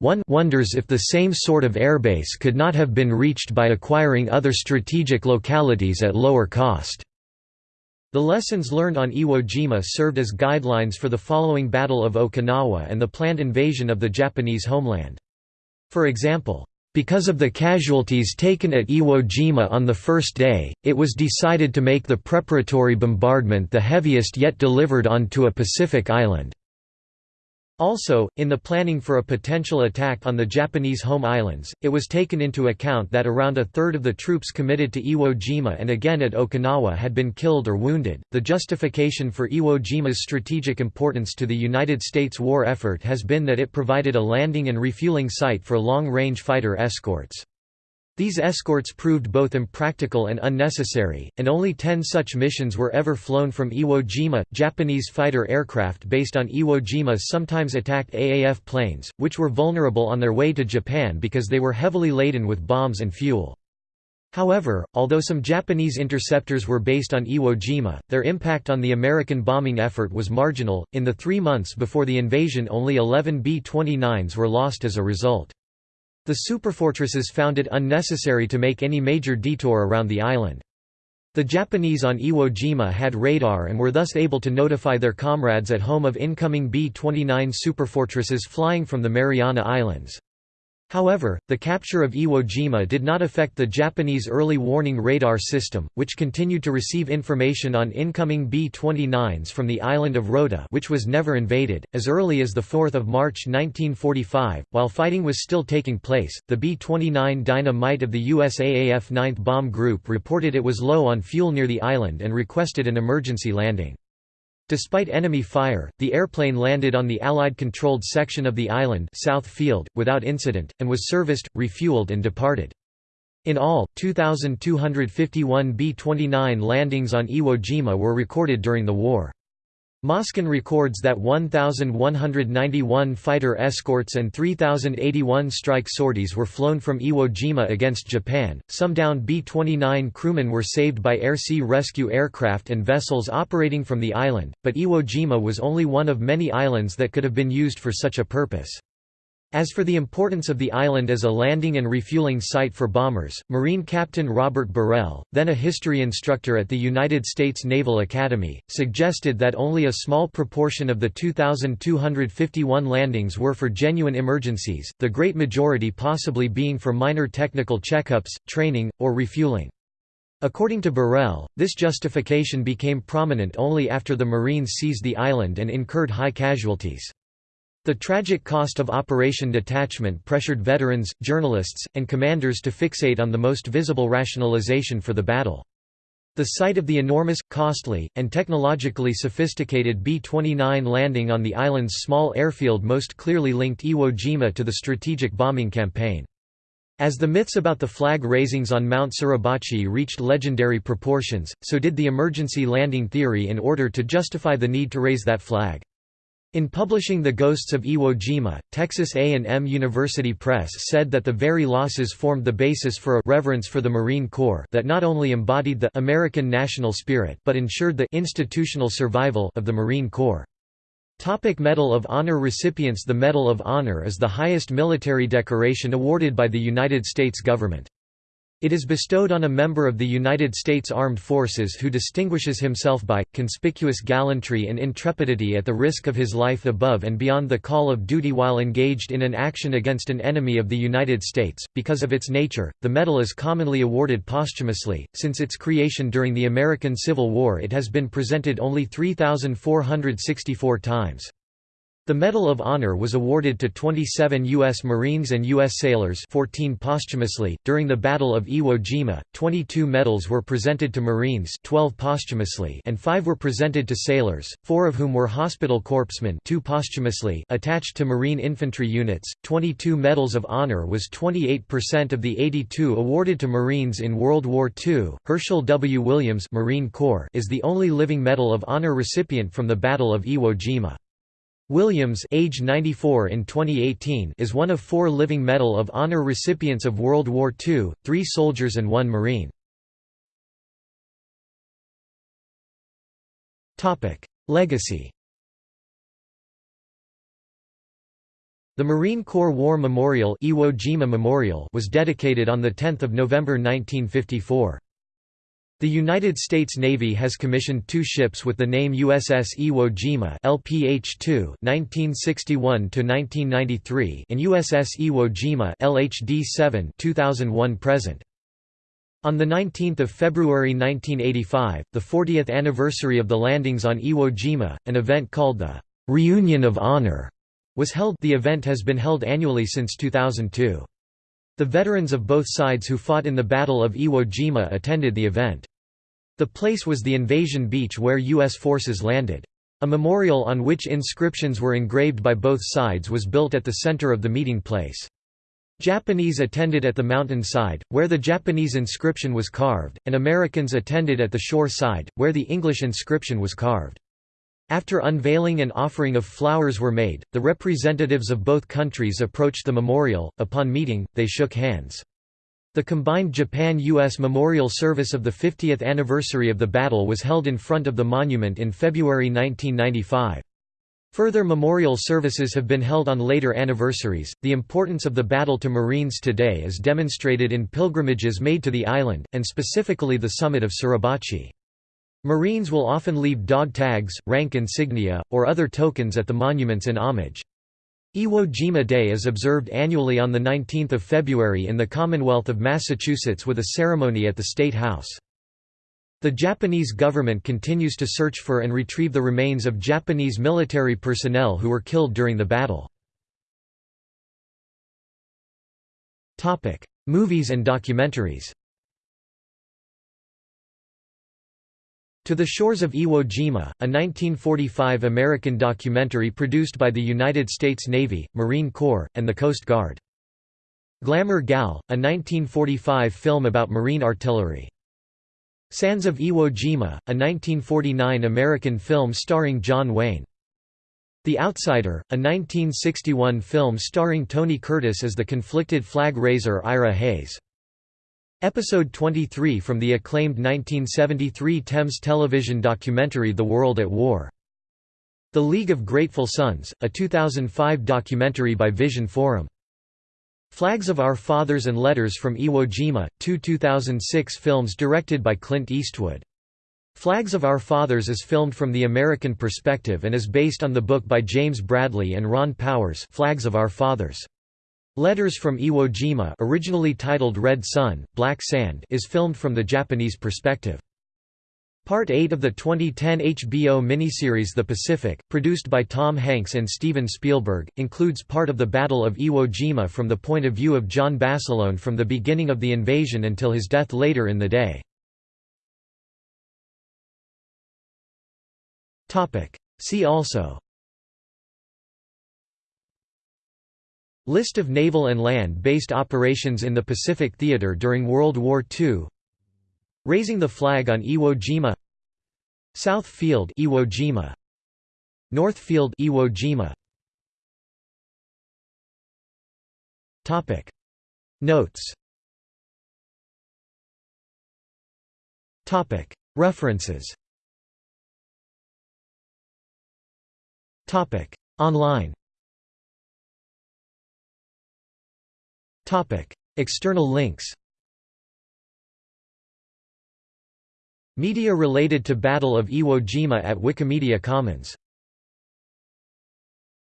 One wonders if the same sort of airbase could not have been reached by acquiring other strategic localities at lower cost. The lessons learned on Iwo Jima served as guidelines for the following Battle of Okinawa and the planned invasion of the Japanese homeland. For example, because of the casualties taken at Iwo Jima on the first day, it was decided to make the preparatory bombardment the heaviest yet delivered onto a Pacific island. Also, in the planning for a potential attack on the Japanese home islands, it was taken into account that around a third of the troops committed to Iwo Jima and again at Okinawa had been killed or wounded. The justification for Iwo Jima's strategic importance to the United States war effort has been that it provided a landing and refueling site for long range fighter escorts. These escorts proved both impractical and unnecessary, and only ten such missions were ever flown from Iwo Jima. Japanese fighter aircraft based on Iwo Jima sometimes attacked AAF planes, which were vulnerable on their way to Japan because they were heavily laden with bombs and fuel. However, although some Japanese interceptors were based on Iwo Jima, their impact on the American bombing effort was marginal. In the three months before the invasion, only 11 B 29s were lost as a result. The superfortresses found it unnecessary to make any major detour around the island. The Japanese on Iwo Jima had radar and were thus able to notify their comrades at home of incoming B-29 superfortresses flying from the Mariana Islands. However, the capture of Iwo Jima did not affect the Japanese early warning radar system, which continued to receive information on incoming B-29s from the island of Rota which was never invaded. As early as 4 March 1945, while fighting was still taking place, the B-29 Dynamite of the USAAF 9th Bomb Group reported it was low on fuel near the island and requested an emergency landing. Despite enemy fire, the airplane landed on the Allied-controlled section of the island South Field, without incident, and was serviced, refueled and departed. In all, 2,251 B-29 landings on Iwo Jima were recorded during the war. Moskin records that 1,191 fighter escorts and 3,081 strike sorties were flown from Iwo Jima against Japan. Some downed B 29 crewmen were saved by air sea rescue aircraft and vessels operating from the island, but Iwo Jima was only one of many islands that could have been used for such a purpose. As for the importance of the island as a landing and refueling site for bombers, Marine Captain Robert Burrell, then a history instructor at the United States Naval Academy, suggested that only a small proportion of the 2,251 landings were for genuine emergencies, the great majority possibly being for minor technical checkups, training, or refueling. According to Burrell, this justification became prominent only after the Marines seized the island and incurred high casualties. The tragic cost of Operation Detachment pressured veterans, journalists, and commanders to fixate on the most visible rationalization for the battle. The site of the enormous, costly, and technologically sophisticated B-29 landing on the island's small airfield most clearly linked Iwo Jima to the strategic bombing campaign. As the myths about the flag raisings on Mount Suribachi reached legendary proportions, so did the emergency landing theory in order to justify the need to raise that flag. In publishing The Ghosts of Iwo Jima, Texas A&M University Press said that the very losses formed the basis for a reverence for the Marine Corps that not only embodied the American national spirit but ensured the institutional survival of the Marine Corps. Topic Medal of Honor recipients The Medal of Honor is the highest military decoration awarded by the United States government. It is bestowed on a member of the United States Armed Forces who distinguishes himself by, conspicuous gallantry and intrepidity at the risk of his life above and beyond the call of duty while engaged in an action against an enemy of the United States. Because of its nature, the medal is commonly awarded posthumously. Since its creation during the American Civil War, it has been presented only 3,464 times. The Medal of Honor was awarded to 27 U.S. Marines and U.S. sailors 14 posthumously. During the Battle of Iwo Jima, 22 medals were presented to Marines 12 posthumously and 5 were presented to sailors, 4 of whom were hospital corpsmen 2 posthumously attached to Marine infantry units. 22 Medals of Honor was 28% of the 82 awarded to Marines in World War II. Hershel W. Williams Marine Corps is the only living Medal of Honor recipient from the Battle of Iwo Jima. Williams age 94 in 2018 is one of four living Medal of Honor recipients of World War II, three soldiers and one Marine. Legacy The Marine Corps War Memorial, Iwo Jima Memorial was dedicated on 10 November 1954. The United States Navy has commissioned two ships with the name USS Iwo Jima LPH-2 (1961–1993) and USS Iwo Jima LHD-7 2001–present. On 19 February 1985, the 40th anniversary of the landings on Iwo Jima, an event called the "'Reunion of Honor' was held the event has been held annually since 2002. The veterans of both sides who fought in the Battle of Iwo Jima attended the event. The place was the invasion beach where U.S. forces landed. A memorial on which inscriptions were engraved by both sides was built at the center of the meeting place. Japanese attended at the mountain side, where the Japanese inscription was carved, and Americans attended at the shore side, where the English inscription was carved. After unveiling and offering of flowers were made, the representatives of both countries approached the memorial. Upon meeting, they shook hands. The combined Japan-US memorial service of the 50th anniversary of the battle was held in front of the monument in February 1995. Further memorial services have been held on later anniversaries. The importance of the battle to Marines today is demonstrated in pilgrimages made to the island, and specifically the summit of Suribachi. Marines will often leave dog tags, rank insignia, or other tokens at the monuments in homage. Iwo Jima Day is observed annually on 19 February in the Commonwealth of Massachusetts with a ceremony at the State House. The Japanese government continues to search for and retrieve the remains of Japanese military personnel who were killed during the battle. Movies and documentaries To the Shores of Iwo Jima, a 1945 American documentary produced by the United States Navy, Marine Corps, and the Coast Guard. Glamour Gal, a 1945 film about marine artillery. Sands of Iwo Jima, a 1949 American film starring John Wayne. The Outsider, a 1961 film starring Tony Curtis as the conflicted flag raiser Ira Hayes. Episode 23 from the acclaimed 1973 Thames television documentary The World at War. The League of Grateful Sons, a 2005 documentary by Vision Forum. Flags of Our Fathers and Letters from Iwo Jima, two 2006 films directed by Clint Eastwood. Flags of Our Fathers is filmed from the American perspective and is based on the book by James Bradley and Ron Powers Flags of Our Fathers. Letters from Iwo Jima originally titled Red Sun, Black Sand is filmed from the Japanese perspective. Part 8 of the 2010 HBO miniseries The Pacific, produced by Tom Hanks and Steven Spielberg, includes part of the Battle of Iwo Jima from the point of view of John Basilone from the beginning of the invasion until his death later in the day. See also List of naval and land-based operations in the Pacific Theater during World War II Raising the flag on Iwo Jima. South Field Iwo Jima. North Field Iwo Jima. Topic. Notes. Topic. References. Topic. Online. External links Media related to Battle of Iwo Jima at Wikimedia Commons.